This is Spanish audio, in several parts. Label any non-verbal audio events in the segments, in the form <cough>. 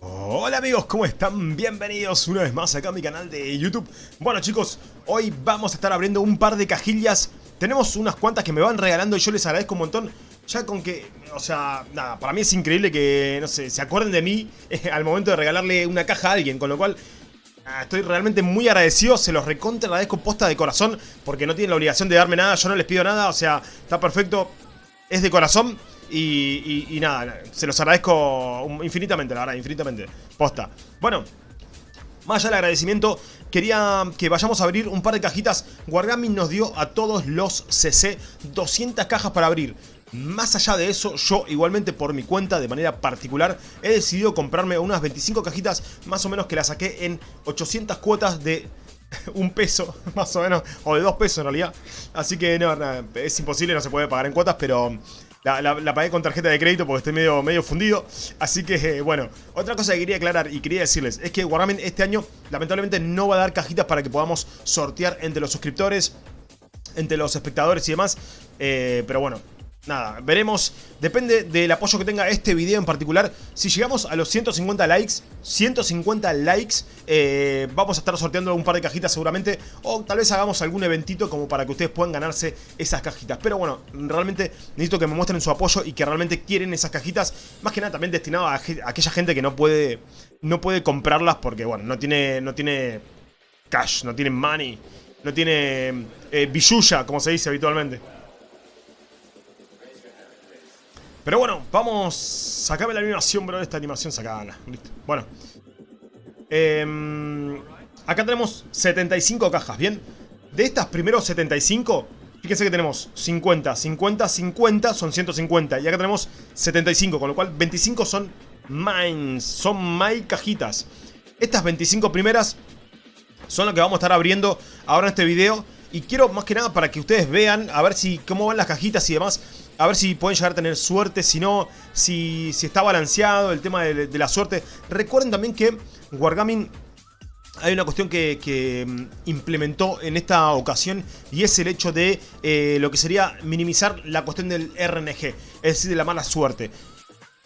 Hola amigos, ¿cómo están? Bienvenidos una vez más acá a mi canal de YouTube. Bueno chicos, hoy vamos a estar abriendo un par de cajillas. Tenemos unas cuantas que me van regalando y yo les agradezco un montón. Ya con que, o sea, nada, para mí es increíble que, no sé, se acuerden de mí <laughs> Al momento de regalarle una caja a alguien Con lo cual, estoy realmente muy agradecido Se los recontra agradezco posta de corazón Porque no tienen la obligación de darme nada, yo no les pido nada O sea, está perfecto, es de corazón y, nada, se los agradezco infinitamente, la verdad, infinitamente. Posta. Bueno, más allá del agradecimiento, quería que vayamos a abrir un par de cajitas. Wargaming nos dio a todos los CC 200 cajas para abrir. Más allá de eso, yo igualmente por mi cuenta, de manera particular, he decidido comprarme unas 25 cajitas, más o menos que las saqué en 800 cuotas de <laughs> un peso, más o menos, o de dos pesos en realidad. Así que no, es imposible, no se puede pagar en cuotas, pero la, pagué con tarjeta de crédito porque estoy medio, medio fundido. Así que, eh, bueno. Otra cosa que quería aclarar y quería decirles es que Wargaming este año lamentablemente no va a dar cajitas para que podamos sortear entre los suscriptores, entre los espectadores y demás. Eh, pero bueno, nada, veremos, depende del apoyo que tenga este video en particular. Si llegamos a los 150 likes, 150 likes, eh, vamos a estar sorteando un par de cajitas seguramente. O tal vez hagamos algún eventito como para que ustedes puedan ganarse esas cajitas. Pero bueno, realmente necesito que me muestren su apoyo y que realmente quieren esas cajitas. Más que nada también destinado a, aquella gente que no puede, no puede comprarlas porque, bueno, no tiene, no tiene cash, no tiene money, no tiene eh, como se dice habitualmente. Pero bueno, vamos... Sacame la animación, bro. Esta animación sacada. Listo. Bueno. Em, acá tenemos 75 cajas, ¿bien? De estas primeros 75... Fíjense que tenemos 50, 50, 50, son 150. Y acá tenemos 75, con lo cual 25 son mines, son my cajitas. Estas 25 primeras son las que vamos a estar abriendo ahora en este video. Y quiero más que nada para que ustedes vean, a ver si cómo van las cajitas y demás. A ver si pueden llegar a tener suerte, si no, si, si está balanceado el tema de, la suerte. Recuerden también que Wargaming hay una cuestión que, mm, implementó en esta ocasión y es el hecho de eh, lo que sería minimizar la cuestión del RNG, es decir, de la mala suerte.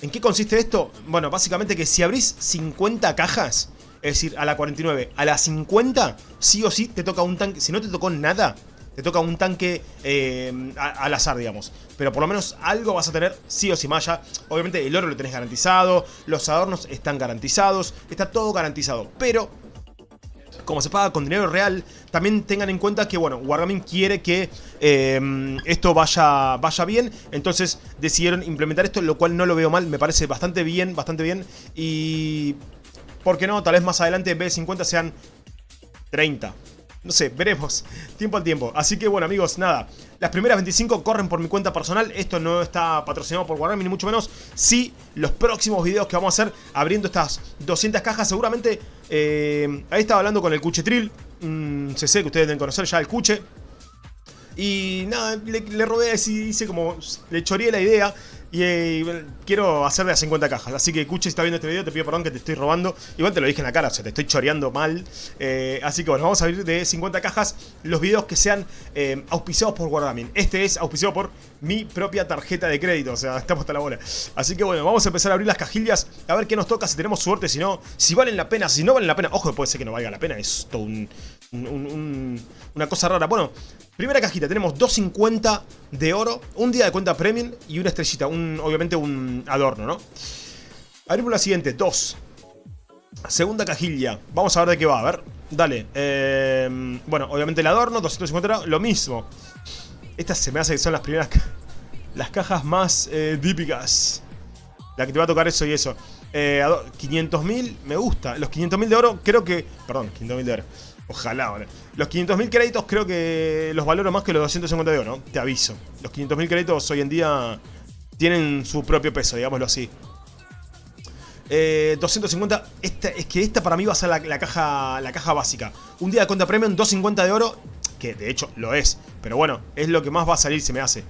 ¿En qué consiste esto? Bueno, básicamente que si abrís 50 cajas, es decir, a la 49, a la 50, sí o sí te toca un tanque, si no te tocó nada, te toca un tanque eh, al azar, digamos. Pero por lo menos algo vas a tener sí o sí malla. Obviamente el oro lo tenés garantizado, los adornos están garantizados, está todo garantizado. Pero como se paga con dinero real, también tengan en cuenta que, bueno, Wargaming quiere que eh, esto vaya, vaya bien, entonces decidieron implementar esto, lo cual no lo veo mal, me parece bastante bien, bastante bien, y... ¿Por qué no? Tal vez más adelante en vez de 50 sean 30, no sé, veremos. Tiempo al tiempo. Así que bueno, amigos, nada. Las primeras 25 corren por mi cuenta personal. Esto no está patrocinado por Wargaming, ni mucho menos. Sí, los próximos videos que vamos a hacer abriendo estas 200 cajas, seguramente... Eh, ahí estaba hablando con el Cuchetril. Mm, se sé que ustedes deben conocer ya el Cuche. Y nada, le, robé así, hice como... Le choreé la idea y eh, quiero hacer de a 50 cajas. Así que, Cuche, si estás viendo este video, te pido perdón que te estoy robando. Igual te lo dije en la cara, o sea, te estoy choreando mal. Eh, así que bueno, vamos a abrir de 50 cajas los videos que sean eh, auspiciados por Wargaming. Este es auspiciado por mi propia tarjeta de crédito, o sea, estamos hasta la bola. Así que bueno, vamos a empezar a abrir las cajillas, a ver qué nos toca, si tenemos suerte, si no, si valen la pena, si no valen la pena. Ojo, puede ser que no valga la pena, es todo un, una cosa rara. Bueno, primera cajita, tenemos 250 de oro, un día de cuenta premium y una estrellita, un, obviamente un adorno, ¿no? Abrimos la siguiente, 2. Segunda cajilla, vamos a ver de qué va, a ver, dale. Eh, bueno, obviamente el adorno, 250 lo mismo. Estas se me hace que son las primeras... Las cajas más eh, típicas. La que te va a tocar eso y eso. Eh, 500.000, me gusta. Los 500.000 de oro, creo que... Perdón, 500.000 de oro. Ojalá, ¿vale? Los 500.000 créditos creo que los valoro más que los 250 de oro. Te aviso. Los 500.000 créditos hoy en día tienen su propio peso, digámoslo así. Eh, 250, esta, es que esta para mí va a ser la, caja, la caja básica. Un día de cuenta premium, 250 de oro, que de hecho lo es. Pero bueno, es lo que más va a salir, se me hace.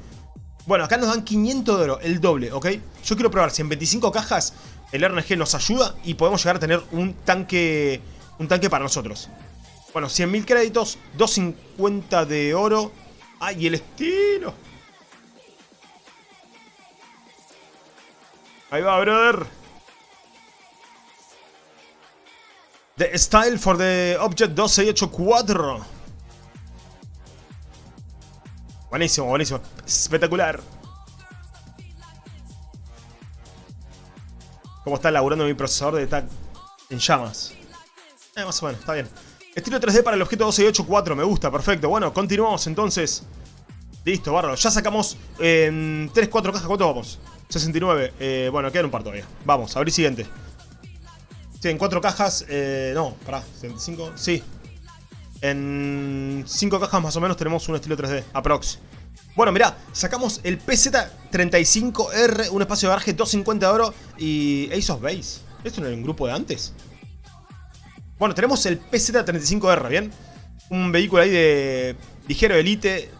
Bueno, acá nos dan 500 de oro, el doble, ¿ok? Yo quiero probar si en 25 cajas el RNG nos ayuda y podemos llegar a tener un tanque, un tanque para nosotros. Bueno, 100.000 créditos, 250 de oro. ¡Ay, el estilo! Ahí va, brother. The Style for the Object 2684. Buenísimo, buenísimo. Espectacular. ¿Cómo está laburando mi procesador de TAC en llamas? Eh, más o menos, está bien. Estilo 3D para el objeto 2684, me gusta, perfecto. Bueno, continuamos entonces. Listo, bárbaro. Ya sacamos en 3, 4 cajas. ¿Cuánto vamos? 69. Eh, bueno, quedan un par todavía. Vamos, abrir siguiente. Sí, en 4 cajas. Eh, no, pará, 75. Sí. En 5 cajas más o menos tenemos un estilo 3D, aprox. Bueno, mirá, sacamos el PZ35R, un espacio de garaje 250 de oro y Ace of Base. ¿Esto no era un grupo de antes? Bueno, tenemos el PZ35R, ¿bien? Un vehículo ahí de ligero elite,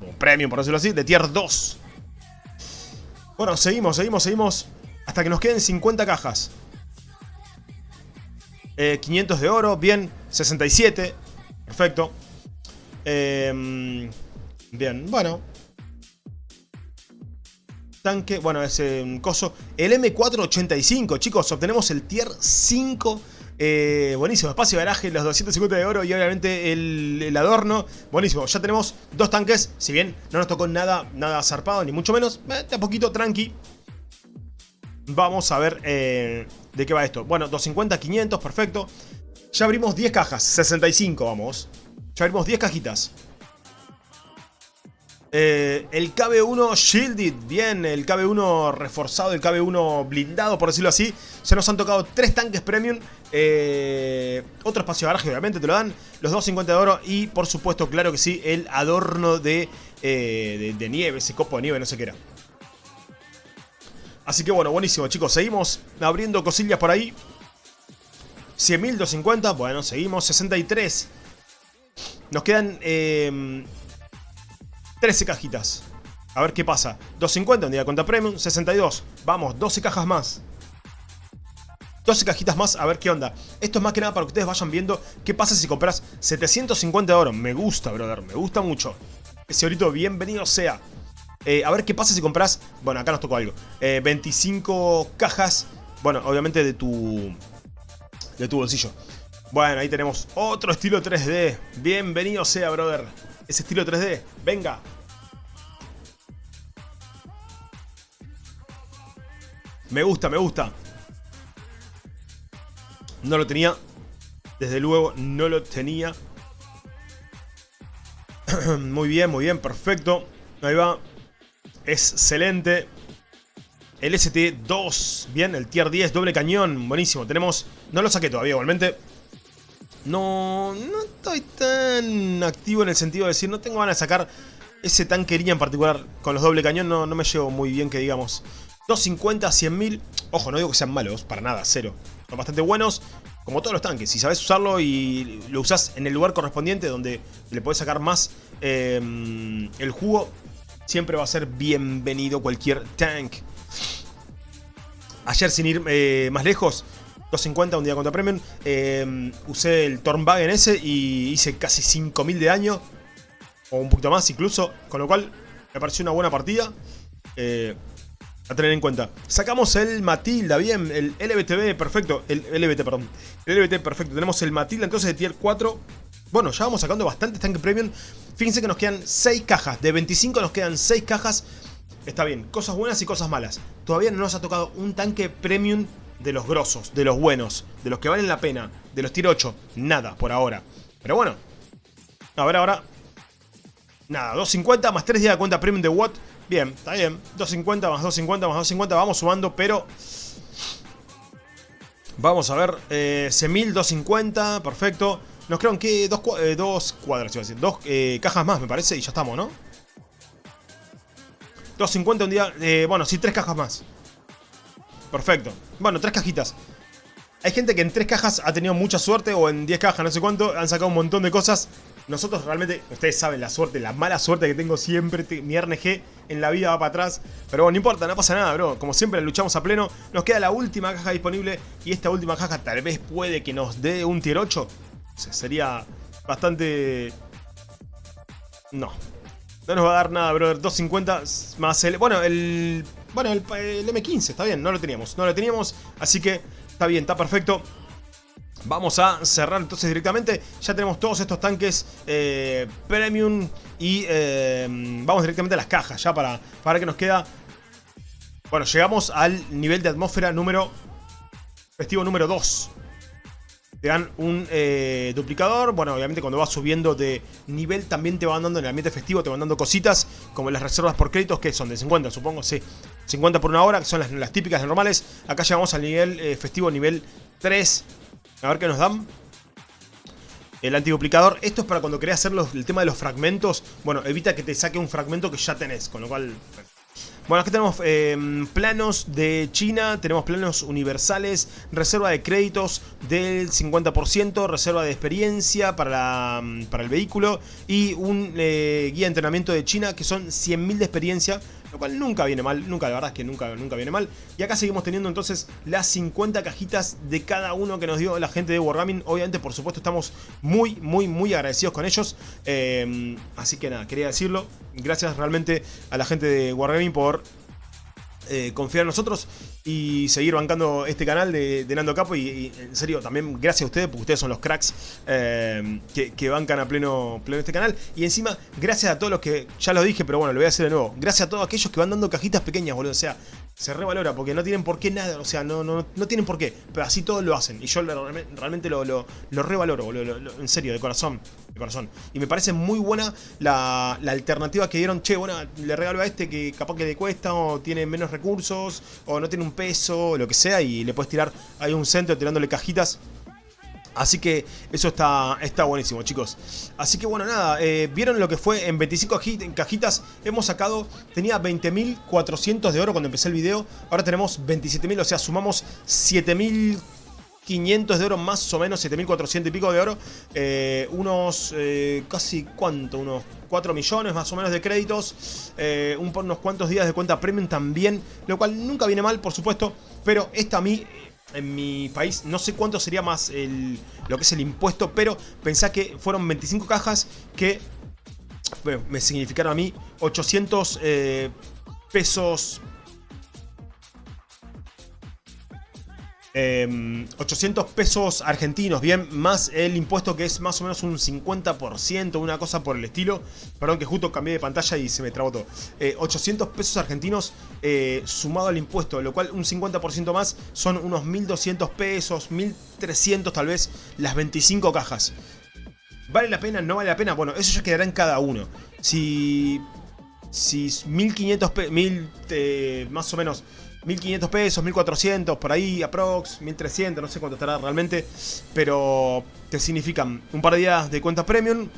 o premium por decirlo así, de tier 2. Bueno, seguimos, seguimos, seguimos, hasta que nos queden 50 cajas. 500 eh, de oro, bien, 67, perfecto. Em, bien, bueno, tanque, bueno, es un coso. El M485, chicos, obtenemos el tier 5. Eh, buenísimo, espacio de garaje, los 250 de oro y obviamente el, adorno. Buenísimo, ya tenemos dos tanques. Si bien no nos tocó nada, nada zarpado, ni mucho menos. Eh, de a poquito, tranqui. Vamos a ver eh, de qué va esto. Bueno, 250, 500, perfecto. Ya abrimos 10 cajas, 65 vamos. Ya abrimos 10 cajitas. Eh, el KB1 Shielded, bien, el KB1 reforzado, el KB1 blindado, por decirlo así. Se nos han tocado tres tanques premium. Eh, otro espacio de garaje, obviamente, te lo dan. Los 250 de oro y, por supuesto, claro que sí, el adorno de, eh, de, nieve, ese copo de nieve, no sé qué era. Así que bueno, buenísimo, chicos. Seguimos abriendo cosillas por ahí. 100.000, 250, bueno, seguimos. 63. Nos quedan 13 cajitas. A ver qué pasa. 250 un día contra Premium, 62. Vamos, 12 cajas más. 12 cajitas más, a ver qué onda. Esto es más que nada para que ustedes vayan viendo qué pasa si compras 750 de oro. Me gusta, brother, me gusta mucho. Ese orito, bienvenido sea. Eh, a ver qué pasa si compras... Bueno, acá nos tocó algo. 25 eh, cajas. Bueno, obviamente de tu... De tu bolsillo. Bueno, ahí tenemos otro estilo 3D. Bienvenido sea, brother ese estilo 3D. Venga. Me gusta, me gusta. No lo tenía. Desde luego no lo tenía. <clears throat> muy bien, muy bien, perfecto. Ahí va. Excelente. El ST2. Bien, el tier 10, doble cañón. Buenísimo. Tenemos... No lo saqué todavía, igualmente. No, no estoy tan activo en el sentido de decir, no tengo ganas de sacar ese tanquería en particular. Con los doble cañón no, no me llevo muy bien, que digamos. 250, 100.000. Ojo, no digo que sean malos, para nada, cero. Son bastante buenos, como todos los tanques. Si sabes usarlo y lo usas en el lugar correspondiente, donde le puedes sacar más eh, el jugo, siempre va a ser bienvenido cualquier tank. Ayer, sin ir eh, más lejos, 250 un día contra Premium. Em, usé el Tornwagen ese y hice casi 5000 de daño. O un poquito más incluso. Con lo cual me pareció una buena partida. Eh, a tener en cuenta. Sacamos el Matilda, bien. El LBTB, perfecto. El LBT, perdón. El LBT, perfecto. Tenemos el Matilda entonces de tier 4. Bueno, ya vamos sacando bastantes tanques premium. Fíjense que nos quedan 6 cajas. De 25 nos quedan 6 cajas. Está bien, cosas buenas y cosas malas. Todavía no nos ha tocado un tanque premium de los grosos, de los buenos, de los que valen la pena, de los tier 8, nada por ahora. Pero bueno, a ver ahora. Nada, 250 más 3 días de cuenta premium de Watt. Bien, está bien. 250 más 250 más 250, vamos sumando, pero... Vamos a ver, eh, 250, perfecto. Nos quedan que dos, eh, dos cuadras, iba a decir, dos eh, cajas más me parece y ya estamos, ¿no? 250 un día, eh, bueno, sí, tres cajas más. Perfecto. Bueno, tres cajitas. Hay gente que en tres cajas ha tenido mucha suerte o en 10 cajas, no sé cuánto, han sacado un montón de cosas. Nosotros realmente, ustedes saben la suerte, la mala suerte que tengo siempre, mi RNG en la vida va para atrás. Pero bueno, no importa, no pasa nada, bro. Como siempre, luchamos a pleno. Nos queda la última caja disponible y esta última caja tal vez puede que nos dé un tier 8. O sea, sería bastante... No. No nos va a dar nada, brother. 250 más el... Bueno, el bueno, el, M15, está bien, no lo teníamos, no lo teníamos, así que está bien, está perfecto. Vamos a cerrar entonces directamente. Ya tenemos todos estos tanques eh, premium y eh, vamos directamente a las cajas ya para, para que nos queda... Bueno, llegamos al nivel de atmósfera número... Festivo número 2. Te dan un eh, duplicador. Bueno, obviamente cuando vas subiendo de nivel también te van dando en el ambiente festivo, te van dando cositas como las reservas por créditos que son de 50, supongo, sí. 50 por una hora, que son las, típicas normales. Acá llegamos al nivel festivo, nivel 3. A ver qué nos dan. El antiduplicador. Esto es para cuando querés hacer el tema de los fragmentos. Bueno, evita que te saque un fragmento que ya tenés. Con lo cual... Bueno, aquí tenemos em, planos de China, tenemos planos universales, reserva de créditos del 50%, reserva de experiencia para, para el vehículo y un eh, guía de entrenamiento de China que son 100.000 de experiencia lo cual nunca viene mal, nunca, la verdad es que nunca, nunca viene mal. Y acá seguimos teniendo entonces las 50 cajitas de cada uno que nos dio la gente de Wargaming. Obviamente, por supuesto, estamos muy, muy, muy agradecidos con ellos. Eh, así que nada, quería decirlo. Gracias realmente a la gente de Wargaming por eh, confiar en nosotros y seguir bancando este canal de, Nando Capo. Y, en serio, también gracias a ustedes, porque ustedes son los cracks eh, que, bancan a pleno, pleno este canal. Y encima, gracias a todos los que, ya lo dije, pero bueno, lo voy a hacer de nuevo. Gracias a todos aquellos que van dando cajitas pequeñas, boludo. O sea, se revalora porque no tienen por qué nada, o sea, no, no, no tienen por qué, pero así todos lo hacen. Y yo realmente lo, lo, revaloro, boludo, en serio, de corazón, de corazón. Y me parece muy buena la, alternativa que dieron, che, bueno, le regalo a este que capaz que le cuesta o tiene menos recursos o no tiene un peso, lo que sea, y le puedes tirar ahí un centro tirándole cajitas Así que eso está, está buenísimo, chicos. Así que bueno, nada, eh, vieron lo que fue en 25 cajitas. Hemos sacado, tenía 20.400 de oro cuando empecé el video. Ahora tenemos 27.000, o sea, sumamos 7.500 de oro más o menos, 7.400 y pico de oro. Eh, unos, eh, casi, ¿cuánto? Unos 4 millones más o menos de créditos. un, unos cuantos días de cuenta premium también. Lo cual nunca viene mal, por supuesto. Pero esta a mí en mi país. No sé cuánto sería más el, lo que es el impuesto, pero pensá que fueron 25 cajas que me significaron a mí 800 eh, pesos 800 em, pesos argentinos, bien, más el impuesto que es más o menos un 50%, una cosa por el estilo. Perdón que justo cambié de pantalla y se me trabó todo. 800 eh, pesos argentinos eh, sumado al impuesto, lo cual un 50% más son unos 1200 pesos, 1300 tal vez, las 25 cajas. ¿Vale la pena? ¿No vale la pena? Bueno, eso ya quedará en cada uno. Si... Si 1500 pesos, 1000 eh, más o menos 1500 pesos, 1400, por ahí, aprox, 1300, no sé cuánto estará realmente. Pero te significan un par de días de cuenta premium,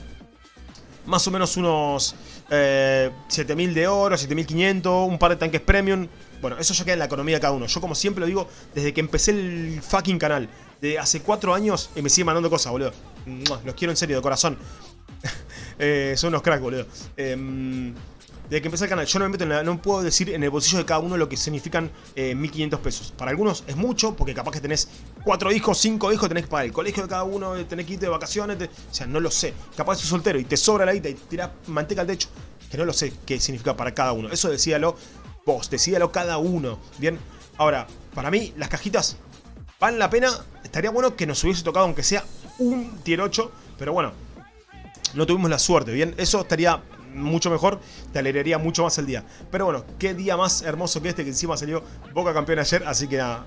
más o menos unos 7000 eh, de oro, 7500, un par de tanques premium. Bueno, eso ya queda en la economía de cada uno. Yo como siempre lo digo, desde que empecé el fucking canal, de hace 4 años, y me sigue mandando cosas, boludo. Los quiero en serio, de corazón. <laughs> Eh, son unos cracks, boludo. Eh, desde que empecé el canal, yo no me meto en la, no puedo decir en el bolsillo de cada uno lo que significan 1500 eh, pesos. Para algunos es mucho, porque capaz que tenés 4 hijos, 5 hijos, tenés que pagar el colegio de cada uno, tenés que irte de vacaciones, o sea, no lo sé. Capaz sos soltero y te sobra la guita y tirás manteca al techo, que no lo sé qué significa para cada uno. Eso decíalo vos, decíalo cada uno, ¿bien? Ahora, para mí, las cajitas valen la pena. Estaría bueno que nos hubiese tocado, aunque sea un tier 8, pero bueno, no tuvimos la suerte, ¿bien? Eso estaría mucho mejor, te alegraría mucho más el día. Pero bueno, qué día más hermoso que este, que encima salió Boca campeón ayer, así que nada,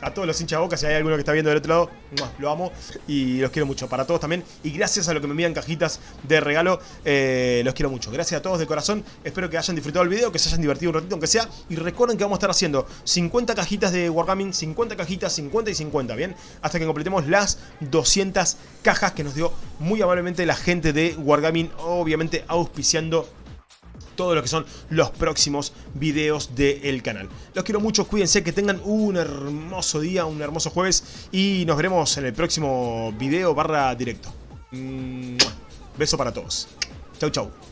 a todos los hinchas de Boca, si hay alguno que está viendo del otro lado, lo amo y los quiero mucho. Para todos también. Y gracias a lo que me envían cajitas de regalo, eh, los quiero mucho. Gracias a todos de corazón. Espero que hayan disfrutado el video, que se hayan divertido un ratito, aunque sea. Y recuerden que vamos a estar haciendo 50 cajitas de Wargaming, 50 cajitas, 50 y 50, ¿bien? Hasta que completemos las 200 cajas que nos dio muy amablemente la gente de Wargaming, obviamente auspiciando todo lo que son los próximos videos del canal. Los quiero mucho, cuídense, que tengan un hermoso día, un hermoso jueves y nos veremos en el próximo video barra directo. Beso para todos. Chau, chau.